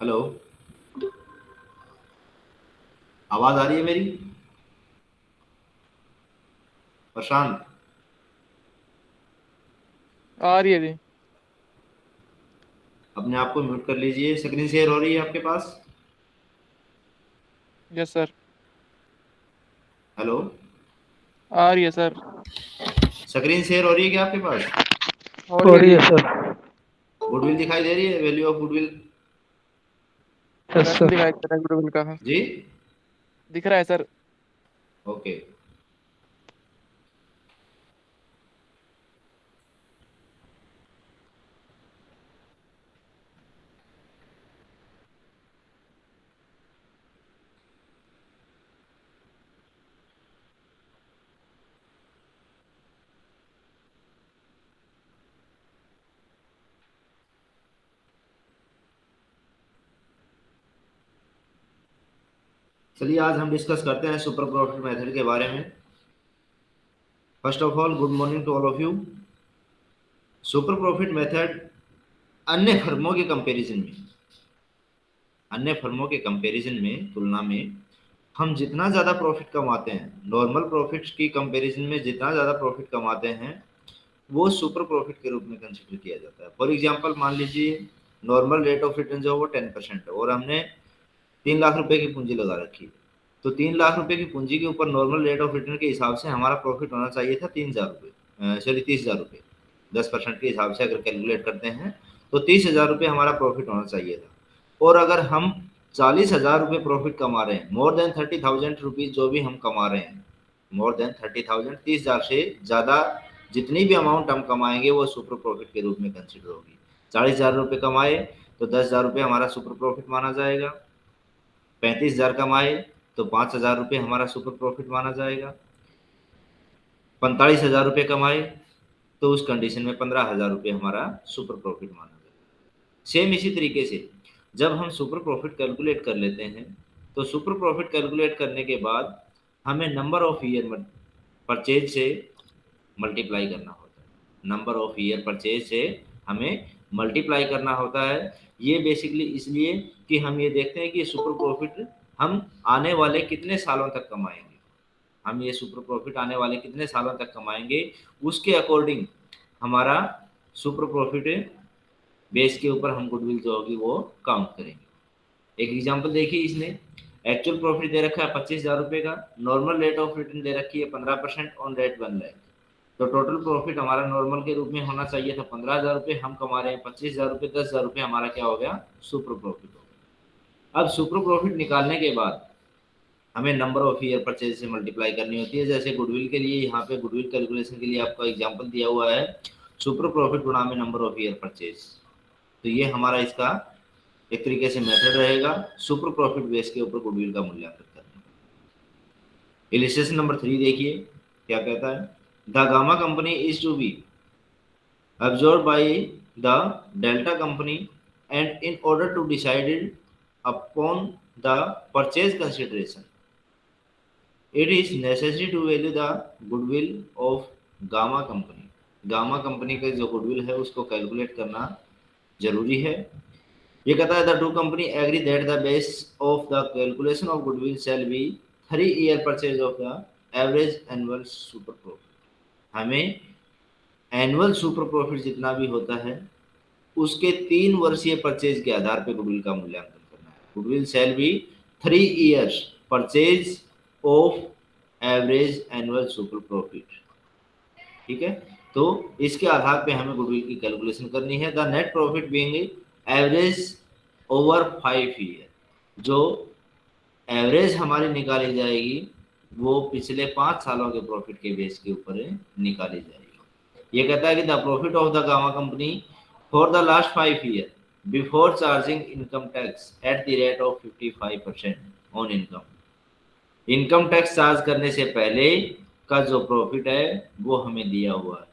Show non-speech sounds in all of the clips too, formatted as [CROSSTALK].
Hello. आवाज़ आ रही है मेरी? प्रशांत। आ रही है जी। अपने आप को म्यूट कर लीजिए। स्क्रीन शेयर हो रही है आपके पास? Yes sir hello. आ रही है सर स्क्रीन शेयर हो रही है क्या आपके पास? हो रही है। सर गुडविल दिखाई दे रही है? वैल्यू ऑफ़ गुडविल यस [LAUGHS] दिखाई दे रहा है गुडविल का जी? दिख रहा है सर। ओके। चलिए, आज हम डिस्कस करते हैं सुपर प्रॉफिट मेथड के बारे में। First of all good morning to all of you super profit method अन्य फर्मों के कंपैरिजन में, अन्य फर्मों के कंपैरिजन में, तुलना में, हम जितना ज़्यादा प्रॉफिट कमाते हैं नॉर्मल प्रॉफिट की कंपैरिजन में जितना ज़्यादा प्रॉफिट कमाते हैं, वो सुपर प्रॉफिट के रूप में कंसिडर किया जाता है। फॉर एग्ज़ाम्पल मान लीजिए नॉर्मल रेट ऑफ़ रिटर्न जो है वो टेन परसेंट है, और हमने तीन लाख रुपए की पूंजी लगा रखी है। तो तीन लाख रुपए की पूंजी के ऊपर नॉर्मल रेट ऑफ़ रिटर्न के हिसाब से हमारा प्रॉफिट होना चाहिए था तीन हज़ार रुपये सॉरी तीस हज़ार रुपये दस परसेंट के हिसाब से अगर कैलकुलेट करते हैं तो तीस हज़ार रुपये हमारा प्रॉफिट होना चाहिए था। और अगर हम चालीस हज़ार रुपये प्रॉफिट कमा रहे हैं more than thirty thousand rupees जो भी हम कमा रहे हैं मोर देन थर्टी थाउज़ेंड तीस हज़ार से ज़्यादा जितनी भी अमाउंट हम कमाएँगे, वो सुपर प्रॉफिट के रूप में कंसिडर होगी। चालीस हज़ार रुपये कमाए तो दस हज़ार रुपये हमारा सुपर प्रॉफिट माना जाएगा। पैंतीस हज़ार कमाए तो पाँच हज़ार रुपये हमारा सुपर प्रॉफिट माना जाएगा। पैंतालीस हज़ार रुपये कमाए तो उस कंडीशन में पंद्रह हज़ार रुपये हमारा सुपर प्रॉफिट माना जाएगा। सेम इसी तरीके से, जब हम सुपर प्रॉफिट कैलकुलेट कर लेते हैं तो सुपर प्रॉफिट कैलकुलेट करने के बाद हमें नंबर ऑफ़ ईयर परचेज से मल्टीप्लाई करना होता है। नंबर ऑफ़ ईयर परचेज से हमें मल्टीप्लाई करना होता है ये बेसिकली इसलिए कि हम ये देखते हैं कि सुपर प्रॉफिट हम आने वाले कितने सालों तक कमाएँगे। हम ये सुपर प्रॉफिट आने वाले कितने सालों तक कमाएँगे, उसके अकॉर्डिंग हमारा सुपर प्रॉफिट बेस के ऊपर हम गुडविल जो होगी वो काउंट करेंगे। एक एग्जांपल देखिए इसने एक्चुअल प्रॉफिट दे रखा है पच्चीस हज़ार रुपये का नॉर्मल रेट ऑफ़ रिटर्न दे रखी है पंद्रह percent on rate one lakh तो टोटल प्रॉफिट हमारा नॉर्मल के रूप में होना चाहिए था पंद्रह हज़ार रुपये, हम कमा रहे हैं पच्चीस हज़ार रुपये, दस हज़ार रुपये, हमारा क्या हो गया? सुपर प्रॉफिट हो गया। अब सुपर प्रॉफिट निकालने के बाद हमें नंबर ऑफ़ ईयर परचेज से मल्टीप्लाई करनी होती है। जैसे गुडविल के लिए यहाँ पे गुडविल कैलकुलेशन के लिए आपका एग्ज़ाम्पल दिया हुआ है। सुपर प्रॉफिट गुणा में नंबर ऑफ़ ईयर परचेज तो ये हमारा इसका एक तरीके से मेथड रहेगा सुपर प्रॉफिट बेस के ऊपर गुडविल का मूल्यांकन करने। इलिस्ट्रेशन नंबर थ्री देखिए, क्या कहता है? The gamma company is to be absorbed by the delta company and in order to decide upon the purchase consideration it is necessary to value the goodwill of gamma company gamma company का जो goodwill है उसको calculate करना ज़रूरी है ये कहता है the two company agree that the base of the calculation of goodwill shall be three year purchase of the average annual super profit हमें एनुअल सुपर प्रॉफिट जितना भी होता है, उसके तीन वर्षीय परचेज के आधार पर गुडविल का मूल्यांकन करना है। Goodwill shall be three years purchase of average annual super profit ठीक है? तो इसके आधार पे हमें गुडविल की कैलकुलेशन करनी है। The net profit being average over five year जो एवरेज हमारी निकाली जाएगी वो पिछले पाँच सालों के प्रॉफिट के बेस के ऊपर निकाली जाएगी ये कहता है कि the profit of the gamma company for the last five year before charging income tax at the rate of 55 percent on income income tax charge करने से पहले का जो प्रॉफिट है, वो हमें दिया हुआ है।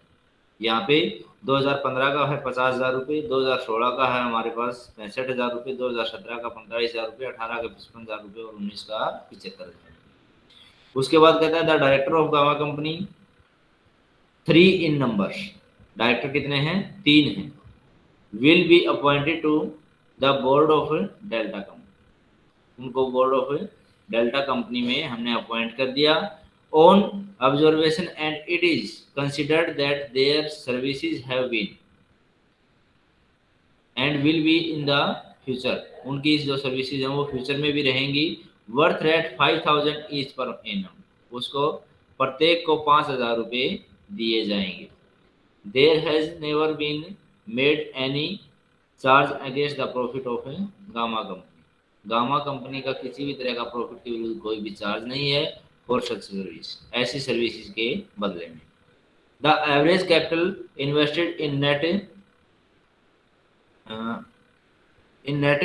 यहाँ पे 2015 का है पचास हज़ार रुपये, दो हज़ार सोलह का है हमारे पास पैंसठ हज़ार रुपये, दो हज़ार सत्रह का पैंतालीस हज़ार रुपये, अठारह का पचपन हज़ार रुपये और उन्नीस का पिछहत्तर हज़ार। उसके बाद कहता है the director of gamma company three in number director कितने हैं? तीन हैं। Will be appointed to the board of delta company उनको बोर्ड ऑफ़ डेल्टा कंपनी में हमने अपॉइंट कर दिया। On observation and it is considered that their services have been and will be in the future उनकी जो services हैं, वो future में भी रहेंगी। Worth rate five thousand each per annum उसको प्रत्येक को पाँच हज़ार रुपये दिए जाएँगे। There has never been made any charge against the profit of a gamma company gamma company का किसी भी तरह का प्रॉफिट के विरुद्ध कोई भी चार्ज नहीं है फॉर सच सर्विस ऐसी सर्विसेज़ के बदले में। The average capital invested in net in net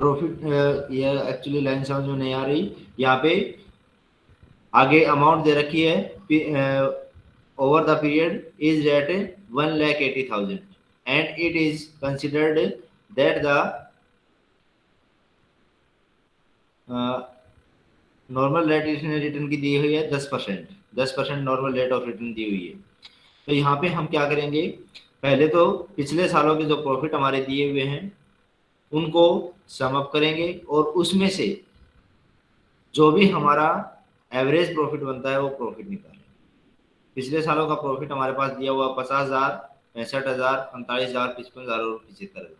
profit ये एक्चुअली लाइन समझ में नहीं आ रही। यहाँ पे आगे अमाउंट दे रखी है over the period is at one lakh eighty thousand and it is considered that the normal rate इसने रिटर्न की दी हुई है दस परसेंट। दस percent normal rate of return दी हुई है। तो यहाँ पे हम क्या करेंगे? पहले तो पिछले सालों के जो प्रॉफिट हमारे दिए हुए हैं उनको समअप करेंगे और उसमें से जो भी हमारा एवरेज प्रॉफिट बनता है, वो प्रॉफिट निकालेंगे। पिछले सालों का प्रॉफिट हमारे पास दिया हुआ पचास हज़ार, पैंसठ हज़ार, पैंतालीस हज़ार, पचपन हज़ार और पिछहत्तर हज़ार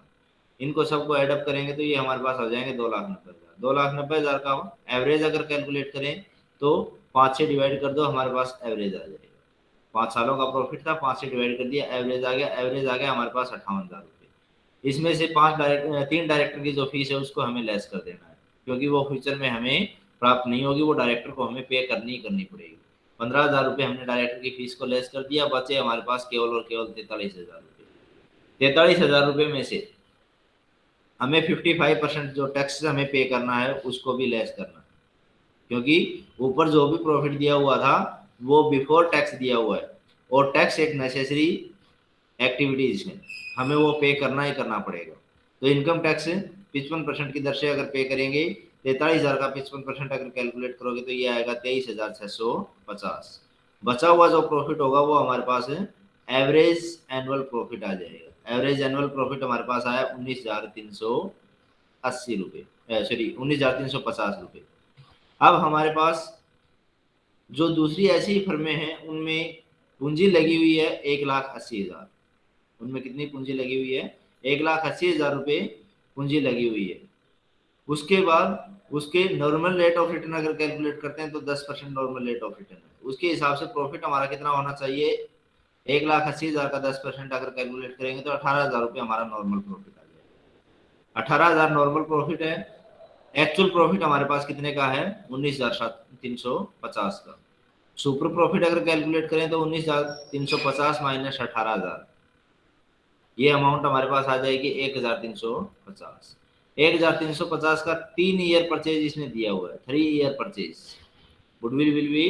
इनको सबको एडअप करेंगे तो ये हमारे पास हो जाएँगे दो लाख नब्बे हज़ार। दो लाख नब्बे हज़ार का एवरेज अगर कैलकुलेट करें तो पाँच से डिवाइड कर दो, हमारे पास एवरेज आ जाएगा। पाँच सालों का प्रॉफिट था, पाँच से डिवाइड कर दिया एवरेज आ गया एवरेज आ गया, हमारे पास अट्ठावन हज़ार। इसमें से पाँच डायरेक्टर तीन डायरेक्टर की जो फ़ीस है, उसको हमें लेस कर देना है। क्योंकि वो फ्यूचर में हमें प्राप्त नहीं होगी, वो डायरेक्टर को हमें पे करनी ही करनी पड़ेगी। पंद्रह हज़ार रुपये हमने डायरेक्टर की फ़ीस को लेस कर दिया, बचे हमारे पास केवल और केवल तैतालीस हज़ार रुपये। तैतालीस हज़ार रुपये में से हमें फिफ्टी फाइव परसेंट जो टैक्स हमें पे करना है, उसको भी लेस करना है। क्योंकि ऊपर जो भी प्रॉफिट दिया हुआ था, वो बिफोर टैक्स दिया हुआ है। और टैक्स एक नेसेसरी एक्टिविटीज़ है। हमें वो पे करना ही करना पड़ेगा। तो इनकम टैक्स पिचपन परसेंट की दर से अगर पे करेंगे, तैतालीस हज़ार का पिचपन परसेंट अगर कैलकुलेट करोगे तो ये आएगा तेईस हज़ार छः सौ पचास। बचा हुआ जो प्रॉफिट होगा, वो हमारे पास एवरेज एनुअल प्रॉफिट आ जाएगा। एवरेज एनुअल प्रॉफिट हमारे पास आया उन्नीस हज़ार तीन सौ अस्सी रुपये सॉरी उन्नीस हज़ार तीन सौ पचास रुपये अब हमारे पास जो दूसरी ऐसी फर्में हैं, उनमें पूंजी लगी हुई है एक लाख अस्सी हज़ार। उनमें कितनी पूंजी लगी हुई है? एक लाख अस्सी हज़ार रुपये पूंजी लगी हुई है। उसके बाद उसके नॉर्मल रेट ऑफ़ रिटर्न अगर कैलकुलेट करते हैं तो दस percent normal rate of return उसके हिसाब से प्रॉफिट हमारा कितना होना चाहिए? एक लाख अस्सी हज़ार का दस परसेंट अगर कैलकुलेट करेंगे तो अठारह हज़ार रुपये हमारा नॉर्मल प्रॉफिट आ जाएगा। अठारह हज़ार नॉर्मल प्रॉफिट है। एक्चुअल प्रॉफिट हमारे पास कितने का है? उन्नीस हज़ार सात, तीन सौ पचास का। सुपर प्रॉफिट अगर कैलकुलेट करें तो उन्नीस हज़ार तीन सौ पचास माइनस अठारह हज़ार। ये अमाउंट हमारे पास आ जाएगी एक हज़ार तीन सौ पचास। एक हज़ार तीन सौ पचास का तीन ईयर परचेज इसने दिया हुआ है। Three year purchase goodwill will be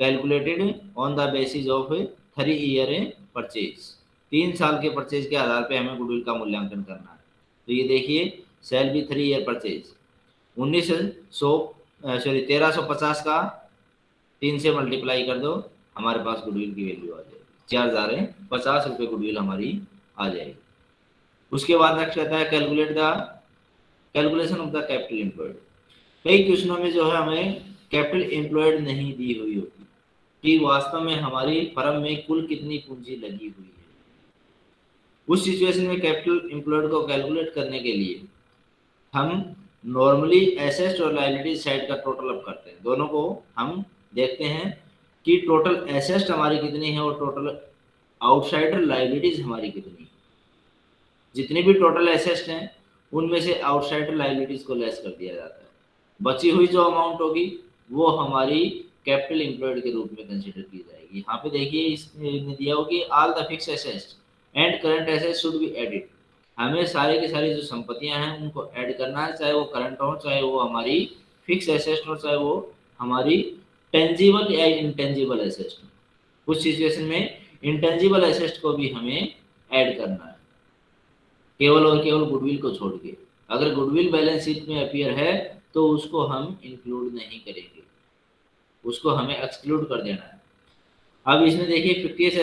calculated on the basis of three year purchase तीन साल के परचेज के आधार पे हमें गुडविल का मूल्यांकन करना है। तो ये देखिए shall be three year purchase उन्नीस सौ सॉरी तेरह सौ पचास का तीन से मल्टीप्लाई कर दो, हमारे पास गुडविल की वैल्यू आ जाएगी। चार हज़ार पचास रुपये गुडविल हमारी आ जाएगी। उसके बाद नेक्स्ट कहता है calculate the calculation of the capital employed कई क्वेश्चनों में जो है हमें कैपिटल एम्प्लॉयड नहीं दी हुई होती। कि वास्तव में हमारी फर्म में कुल कितनी पूंजी लगी हुई है। उस सिचुएशन में कैपिटल एम्प्लॉयड को कैलकुलेट करने के लिए हम नॉर्मली एसेस्ट और लाइबिलिटी साइड का टोटल अप करते हैं। दोनों को हम देखते हैं कि टोटल एसेस्ट हमारी कितनी है और टोटल आउटसाइडर लाइबिलिटीज हमारी कितनी है। जितनी भी टोटल एसेस्ट हैं, उनमें से आउटसाइडर लाइबिलिटीज को लेस कर दिया जाता है। बची हुई जो अमाउंट होगी, वो हमारी कैपिटल एम्प्लॉयड के रूप में कंसिडर की जाएगी। यहाँ पे देखिए, इसने दिया होगी all the fix assets and current asset should be added हमें सारे की सारी जो संपत्तियाँ हैं, उनको ऐड करना है, चाहे वो करंट हो, चाहे वो हमारी फिक्स एसेस्ट हो, चाहे वो हमारी टेंजिबल या इंटेंजिबल एसेस्ट हो। कुछ सिचुएशन में इंटेंजिबल एसेस्ट को भी हमें ऐड करना है। केवल और केवल गुडविल को छोड़ के। अगर गुडविल बैलेंस शीट में अपियर है तो उसको हम इंक्लूड नहीं करेंगे। उसको हमें एक्सक्लूड कर देना है। अब इसमें देखिए fifty as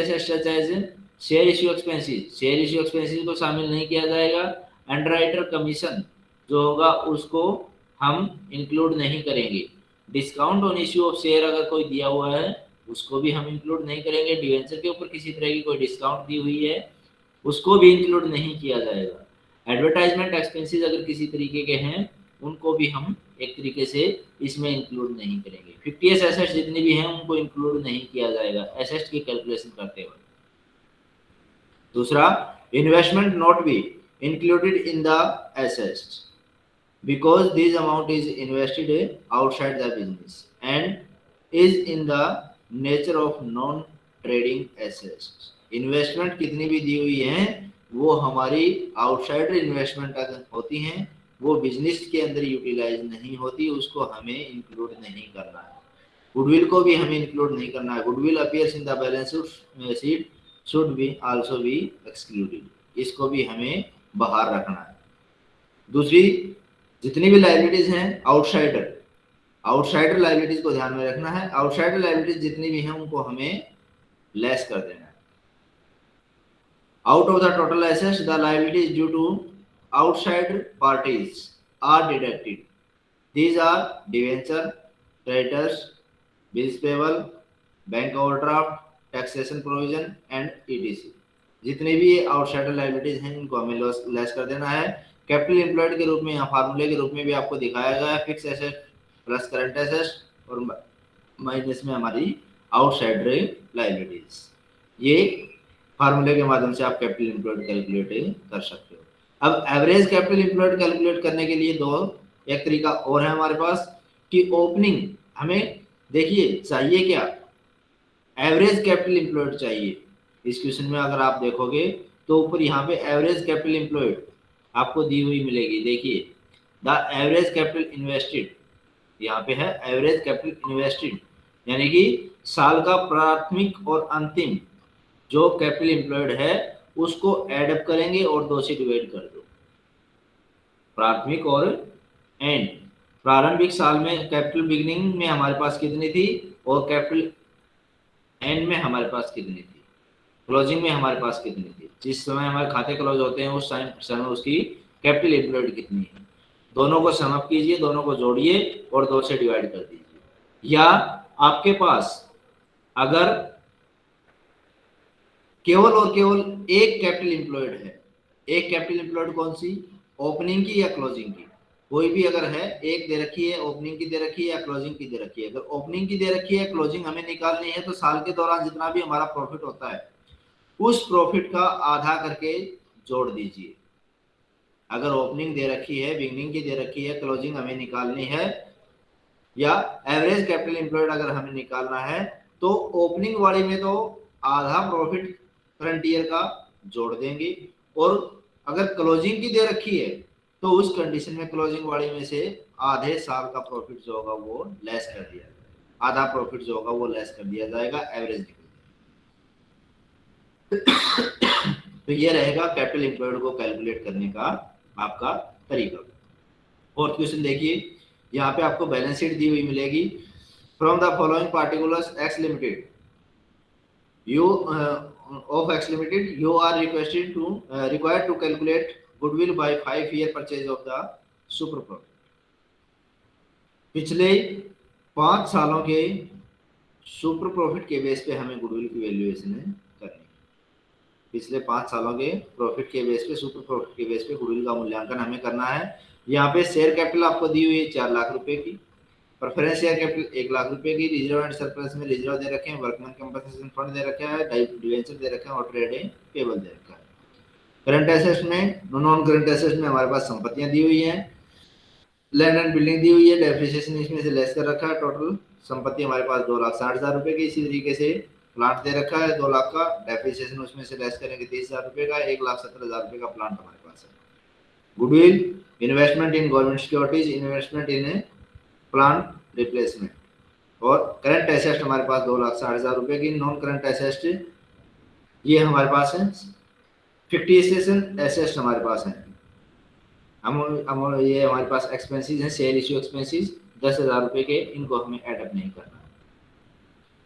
share issue expenses share issue expenses को शामिल नहीं किया जाएगा। अंडरराइटर कमीशन जो होगा, उसको हम इंक्लूड नहीं करेंगे। Discount on issue of share अगर कोई दिया हुआ है, उसको भी हम इंक्लूड नहीं करेंगे। डिवेंचर के ऊपर किसी तरह की कोई डिस्काउंट दी हुई है। उसको भी इंक्लूड नहीं किया जाएगा। एडवर्टाइजमेंट एक्सपेंसेस अगर किसी तरीके के हैं, उनको भी हम एक तरीके से इसमें इंक्लूड नहीं करेंगे। फिफ्टी एस एसेट्स जितनी भी हैं, उनको इंक्लूड नहीं किया जाएगा। एसेट्स की कैलकुलेशन करते हुए। दूसरा investment not be included in the assets because this amount is invested outside the business and is in the nature of non trading assets. Investment कितनी भी दी हुई है, वो हमारी आउटसाइडर इन्वेस्टमेंट अगर होती हैं, वो बिज़नेस के अंदर यूटिलाइज नहीं होती, उसको हमें इंक्लूड नहीं करना है। गुडविल को भी हमें इंक्लूड नहीं करना है। Goodwill appears in the balance sheet should be also be excluded इसको भी हमें बाहर रखना है। दूसरी, जितनी भी लाइबिलिटीज हैं आउटसाइडर आउटसाइडर लाइबिलिटीज को ध्यान में रखना है। आउटसाइडर लाइबिलिटीज जितनी भी हैं, उनको हमें लेस कर देना out of the total assets the liabilities due to outside parties are deducted these are debenture, creditors, bills payable bank overdraft taxation provision and etc जितने भी आउटसाइडर लाइबिलिटीज हैं, इनको हमें लेस कर देना है। कैपिटल एम्प्लॉयड के रूप में यहाँ फार्मूले के रूप में भी आपको दिखाया गया है fix asset plus current asset और माइनस में हमारी आउटसाइड लाइबिलिटीज ये फार्मूले के माध्यम से आप कैपिटल एम्प्लॉयड कैलकुलेट कर सकते हो। अब एवरेज कैपिटल एम्प्लॉयड कैलकुलेट करने के लिए दो, एक तरीका और है हमारे पास कि ओपनिंग हमें देखिए, चाहिए क्या? एवरेज कैपिटल एम्प्लॉयड चाहिए। इस क्वेश्चन में अगर आप देखोगे तो ऊपर यहाँ पे एवरेज कैपिटल एम्प्लॉयड आपको दी हुई मिलेगी। देखिए द एवरेज कैपिटल इन्वेस्टेड यहाँ पे है एवरेज कैपिटल इन्वेस्टेड यानी कि साल का प्राथमिक और अंतिम जो कैपिटल एम्प्लॉयड है, उसको एडअप करेंगे और दो से डिवाइड कर दो। प्राथमिक और एंड प्रारंभिक साल में कैपिटल बिगनिंग में हमारे पास कितनी थी और कैपिटल एंड में हमारे पास कितनी थी? क्लोजिंग में हमारे पास कितनी थी? जिस समय हमारे खाते क्लोज होते हैं, उस समय उसकी कैपिटल एम्प्लॉयड कितनी है? दोनों को समअप कीजिए, दोनों को जोड़िए और दो से डिवाइड कर दीजिए। या आपके पास अगर केवल और केवल एक कैपिटल एम्प्लॉयड है। एक कैपिटल एम्प्लॉयड कौन सी? ओपनिंग की या क्लोजिंग की? कोई भी अगर है, एक दे रखी है, ओपनिंग की दे रखी है या क्लोजिंग की दे रखी है। अगर ओपनिंग की दे रखी है, क्लोजिंग हमें निकालनी है तो साल के दौरान जितना भी हमारा प्रॉफिट होता है, उस प्रॉफिट का आधा करके जोड़ दीजिए। अगर ओपनिंग दे रखी है, बिगनिंग की दे रखी है, क्लोजिंग हमें निकालनी है, या एवरेज कैपिटल एम्प्लॉयड अगर हमें निकालना है तो ओपनिंग वाली में तो आधा प्रॉफिट करंट ईयर का जोड़ देंगे। और अगर क्लोजिंग की दे रखी है तो उस कंडीशन में क्लोजिंग वाली में से आधे साल का प्रॉफिट जो होगा वो लेस कर दिया आधा प्रॉफिट जो होगा वो लेस कर दिया जाएगा एवरेज निकल तो ये रहेगा कैपिटल एम्प्लॉयड को कैलकुलेट करने का आपका तरीका। फोर्थ क्वेश्चन देखिए, यहाँ पे आपको बैलेंस शीट दी हुई मिलेगी। From the following particulars X limited you of X limited you are requested to required to calculate goodwill by five year purchase of the super profit पिछले पाँच सालों के सुपर प्रॉफिट के बेस पे हमें गुडविल की वैल्यूएशन करनी पिछले पाँच सालों के प्रॉफिट के बेस पे सुपर प्रॉफिट के बेस पे गुडविल का मूल्यांकन हमें करना है। यहाँ पे शेयर कैपिटल आपको दी हुई है चार लाख रुपए की। प्रेफरेंस शेयर कैपिटल एक लाख रुपए की रिज़र्व एंड सरप्लस में रिज़र्व दे रखे हैं वर्कमैन कंपनसेशन फंड दे रखा है डिवेंचर दे रखे हैं और ट्रेड पेबल दे रखा है। करंट एसेट्स में नॉन करंट एसेट्स में हमारे पास संपत्तियाँ दी हुई हैं लैंड एंड बिल्डिंग दी हुई है डेप्रिसिएशन इसमें से लेस कर रखा है टोटल संपत्ति हमारे पास दो लाख साठ हज़ार रुपए की इसी तरीके से प्लांट दे रखा है, दो लाख का डेप्रिसिएशन उसमें से लेस करेंगे तीस हज़ार रुपए का, एक लाख सत्तर हज़ार रुपए का प्लांट हमारे पास है। Goodwill investment in government securities investment in plant replacement और करंट एसेस्ट हमारे पास दो लाख साठ हज़ार रुपए की नॉन करंट एसेस्ट ये हमारे पास है। फिफ्टी एसेस्ट हमारे पास है। हम हम, ये हमारे पास एक्सपेंसेस हैं सेल इश्यू एक्सपेंसेस दस हज़ार रुपये के, इनको हमें एडअप नहीं करना।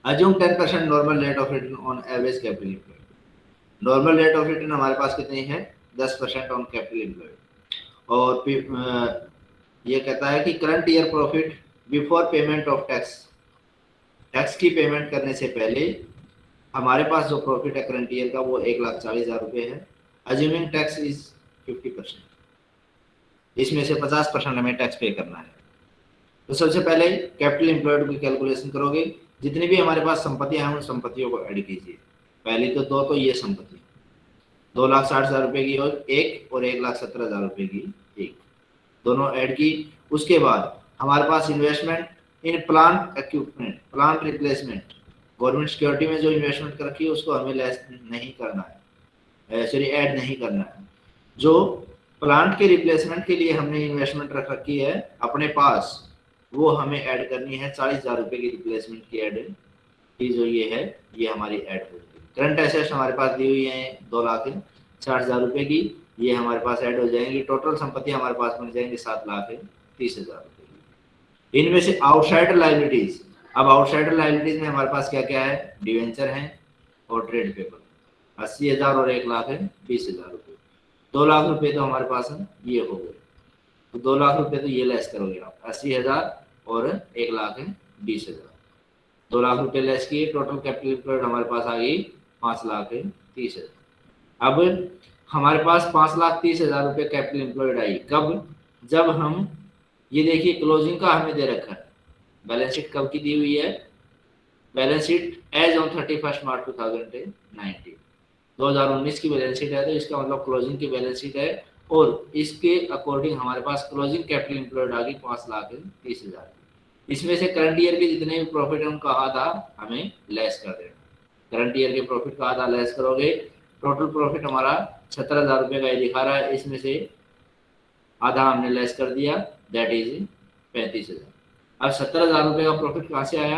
Assume ten percent normal rate of return on average capital normal rate of return हमारे पास कितनी है? दस परसेंट ऑन कैपिटल एम्प्लॉयड और ये कहता है कि current year profit before payment of tax tax की पेमेंट करने से पहले हमारे पास जो प्रॉफिट है करंट ईयर का वो एक लाख चालीस हज़ार रुपये है। Assuming tax is fifty percent इसमें से पचास परसेंट हमें टैक्स पे करना है। तो सबसे पहले कैपिटल एम्प्लॉयड की कैलकुलेशन करोगे। जितनी भी हमारे पास संपत्तियाँ हैं, उन संपत्तियों को ऐड कीजिए। पहली तो दो तो ये संपत्ति दो लाख साठ हज़ार रुपए की और एक और एक लाख सत्रह हज़ार रुपए की एक। दोनों ऐड की। उसके बाद हमारे पास investment in plant equipment plant replacement government security में जो इन्वेस्टमेंट कर रखी है, उसको हमें लेस नहीं करना है। सॉरी ऐड नहीं करना है। जो प्लांट के रिप्लेसमेंट के लिए हमने इन्वेस्टमेंट रख रखी है, अपने पास, वो हमें ऐड करनी है। चालीस हज़ार रुपए की रिप्लेसमेंट की ऐड की जो ये है, ये हमारी ऐड होगी करंट एसेट्स हमारे पास दी हुई है दो लाख साठ हज़ार रुपए की। ये हमारे पास ऐड हो जाएँगी। टोटल संपत्ति हमारे पास बन जाएँगे सात लाख तीस हज़ार रुपए। इनमें से आउटसाइडर लाइबिलिटीज अब आउटसाइडर लाइबिलिटीज में हमारे पास क्या क्या है? डिवेंचर है और ट्रेड पेपर अस्सी हज़ार और एक लाख है, बीस हज़ार रुपये दो लाख रुपए तो हमारे पास है, ये हो गए। तो दो लाख रुपए तो ये लेस करोगे आप। अस्सी हज़ार और एक लाख है, बीस हज़ार। दो लाख रुपए लेस किए टोटल कैपिटल हमारे पास आ गई पाँच लाख है, तीस हज़ार। अब हमारे पास पाँच लाख तीस हज़ार रुपये कैपिटल एम्प्लॉयड आई। कब? जब हम, ये देखिए क्लोजिंग का हमें दे रखा है। बैलेंस शीट कब की दी हुई है? Balance sheet as on thirty first March two thousand nineteen दो हज़ार उन्नीस की बैलेंस शीट है तो इसका मतलब क्लोजिंग की बैलेंस शीट है। और इसके अकॉर्डिंग हमारे पास क्लोजिंग कैपिटल एम्प्लॉयड आ गई पाँच लाख तीस हज़ार। इसमें से करंट ईयर के जितने भी प्रॉफिट हम कहा था हमें लेस कर देना। करंट ईयर के प्रॉफिट कहा था लेस करोगे। टोटल प्रॉफिट हमारा सत्तर हज़ार रुपये का ये दिखा रहा है, इसमें से आधा हमने लेस कर दिया दैट इज़ पैंतीस हज़ार। अब सत्तर हज़ार रुपये का प्रॉफिट कहाँ से आया?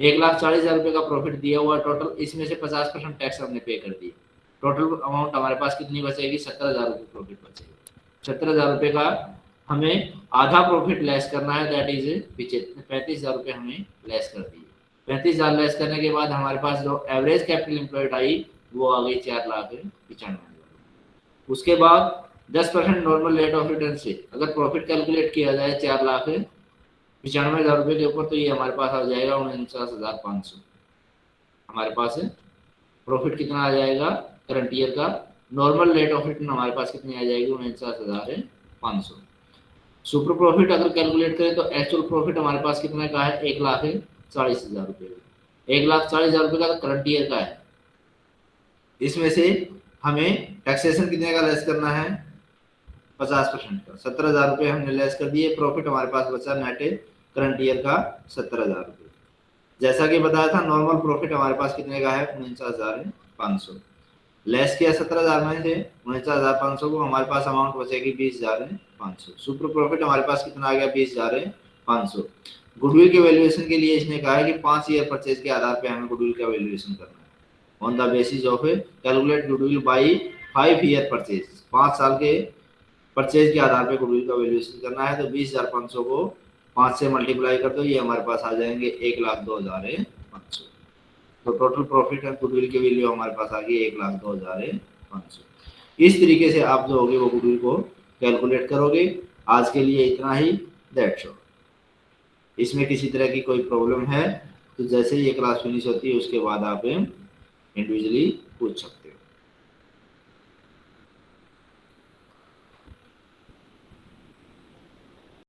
एक लाख चालीस हज़ार रुपये का प्रॉफिट दिया हुआ टोटल इसमें से पचास परसेंट टैक्स हमने पे कर दिया। टोटल अमाउंट हमारे पास कितनी बचेगी? सत्तर हज़ार रुपये प्रॉफिट बचेगी। सत्तर हज़ार रुपये का हमें आधा प्रॉफिट लेस करना है दैट इज़ पैंतीस हज़ार रुपये हमें लेस कर दिए। पैंतीस हज़ार लेस करने के बाद हमारे पास जो एवरेज कैपिटल एम्प्लॉयड आई, वो आ गई चार लाख पचानवे। उसके बाद दस percent normal rate of return से, अगर प्रॉफिट कैलकुलेट किया जाए, चार लाख पचानवे हज़ार रुपये के ऊपर तो ये हमारे पास आ जाएगा उनचास हज़ार पाँच सौ। हमारे पास प्रॉफिट कितना आ जाएगा करंट ईयर का नॉर्मल रेट ऑफ़ रिटर्न हमारे पास कितनी आ जाएगी, उनचास हज़ार पाँच सौ। सुपर प्रॉफिट अगर कैलकुलेट करें तो एक्चुअल प्रॉफिट हमारे पास कितने का है, एक लाख है, चालीस हज़ार रुपये एक लाख चालीस हज़ार रुपये का तो करंट ईयर का है। इसमें से हमें टैक्सेशन कितने का लेस करना है? पचास परसेंट का। सत्तर हज़ार रुपये हमने लेस कर दिए। प्रॉफिट हमारे पास बचा नेट करंट ईयर का सत्तर हज़ार रुपये। जैसा कि बताया था नॉर्मल प्रॉफिट हमारे पास कितने का है? उनचास हज़ार पाँच सौ। लेस किया सत्रह हज़ार में से, उनचास हज़ार पाँच सौ को हमारे पास अमाउंट बचेगी बीस हज़ार पाँच सौ। सुपर प्रॉफिट हमारे पास कितना आ गया? बीस हज़ार पाँच सौ। गुडविल के वैल्यूएशन के लिए इसने कहा है कि पाँच ईयर परचेज के आधार पर हमें गुडविल का वैल्यूएशन करना है। On the basis of calculate goodwill by five year purchase पाँच साल के परचेज के आधार पर गुडविल का वैल्यूएशन करना है तो बीस हज़ार पाँच सौ को पाँच से मल्टीप्लाई कर दो, ये हमारे पास आ जाएँगे एक लाख दो हज़ार पाँच सौ। तो टोटल प्रॉफिट एंड गुडविल की वैल्यू हमारे पास आ गई एक लाख दो हज़ार पाँच सौ। इस तरीके से आप जो होगे वो गुडविल को कैलकुलेट करोगे। आज के लिए इतना ही दैट्स ऑल इसमें किसी तरह की कोई प्रॉब्लम है तो जैसे ही ये क्लास फिनिश होती है, उसके बाद आप individually puts up.